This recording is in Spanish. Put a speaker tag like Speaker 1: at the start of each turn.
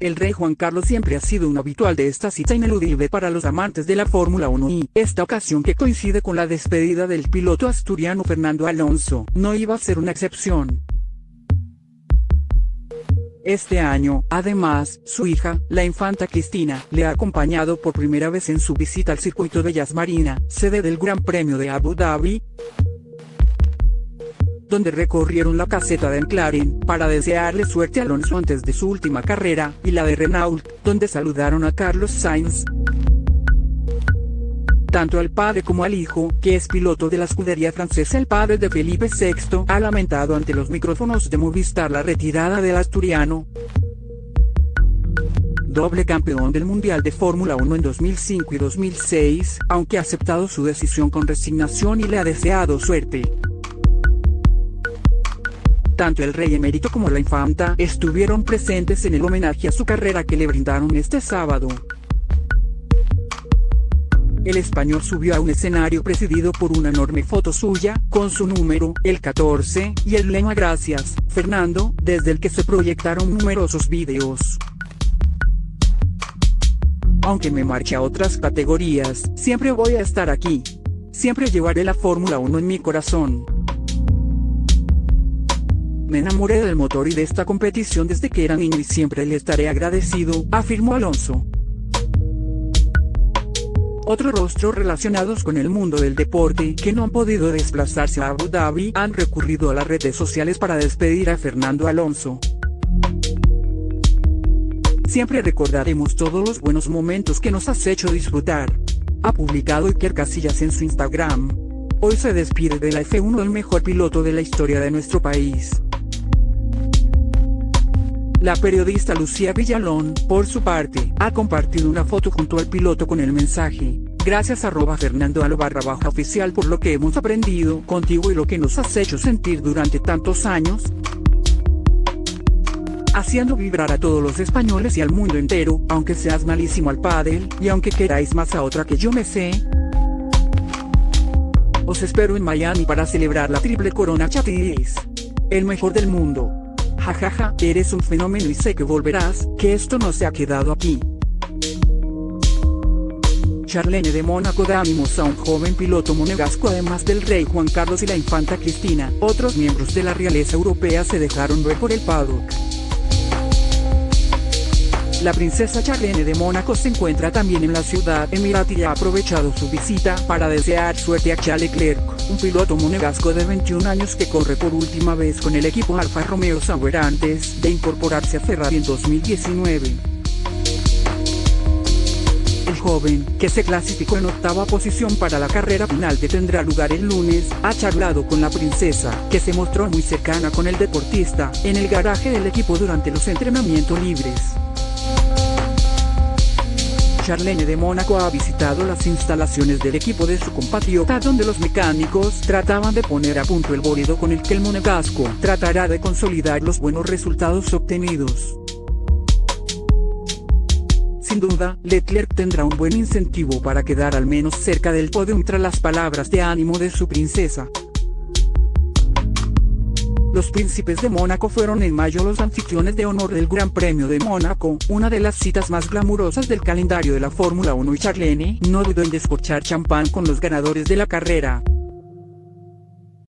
Speaker 1: El rey Juan Carlos siempre ha sido un habitual de esta cita ineludible para los amantes de la Fórmula 1 y esta ocasión que coincide con la despedida del piloto asturiano Fernando Alonso, no iba a ser una excepción. Este año, además, su hija, la infanta Cristina, le ha acompañado por primera vez en su visita al circuito de Yas Marina, sede del Gran Premio de Abu Dhabi, donde recorrieron la caseta de McLaren, para desearle suerte a Alonso antes de su última carrera, y la de Renault, donde saludaron a Carlos Sainz. Tanto al padre como al hijo, que es piloto de la escudería francesa el padre de Felipe VI, ha lamentado ante los micrófonos de Movistar la retirada del asturiano. Doble campeón del Mundial de Fórmula 1 en 2005 y 2006, aunque ha aceptado su decisión con resignación y le ha deseado suerte. Tanto el rey emérito como la infanta estuvieron presentes en el homenaje a su carrera que le brindaron este sábado. El español subió a un escenario presidido por una enorme foto suya, con su número, el 14, y el lema Gracias, Fernando, desde el que se proyectaron numerosos vídeos. Aunque me marche a otras categorías, siempre voy a estar aquí. Siempre llevaré la Fórmula 1 en mi corazón. Me enamoré del motor y de esta competición desde que era niño y siempre le estaré agradecido, afirmó Alonso. Otros rostros relacionados con el mundo del deporte que no han podido desplazarse a Abu Dhabi han recurrido a las redes sociales para despedir a Fernando Alonso. Siempre recordaremos todos los buenos momentos que nos has hecho disfrutar. Ha publicado Iker Casillas en su Instagram. Hoy se despide de la F1 el mejor piloto de la historia de nuestro país. La periodista Lucía Villalón, por su parte, ha compartido una foto junto al piloto con el mensaje. Gracias arroba Fernando baja oficial por lo que hemos aprendido contigo y lo que nos has hecho sentir durante tantos años. Haciendo vibrar a todos los españoles y al mundo entero, aunque seas malísimo al pádel, y aunque queráis más a otra que yo me sé. Os espero en Miami para celebrar la triple corona chatis. El mejor del mundo. Jajaja, eres un fenómeno y sé que volverás, que esto no se ha quedado aquí. Charlene de Mónaco da ánimos a un joven piloto monegasco además del rey Juan Carlos y la infanta Cristina. Otros miembros de la realeza europea se dejaron ver por el paddock. La princesa Charlene de Mónaco se encuentra también en la ciudad emirati y ha aprovechado su visita para desear suerte a Charles Leclerc un piloto monegasco de 21 años que corre por última vez con el equipo Alfa Romeo Sauber antes de incorporarse a Ferrari en 2019. El joven, que se clasificó en octava posición para la carrera final que tendrá lugar el lunes, ha charlado con la princesa, que se mostró muy cercana con el deportista, en el garaje del equipo durante los entrenamientos libres. Charlene de Mónaco ha visitado las instalaciones del equipo de su compatriota donde los mecánicos trataban de poner a punto el bólido con el que el monegasco tratará de consolidar los buenos resultados obtenidos. Sin duda, Leclerc tendrá un buen incentivo para quedar al menos cerca del podio tras las palabras de ánimo de su princesa. Los príncipes de Mónaco fueron en mayo los anfitriones de honor del Gran Premio de Mónaco, una de las citas más glamurosas del calendario de la Fórmula 1 y Charlene no dudó en descorchar champán con los ganadores de la carrera.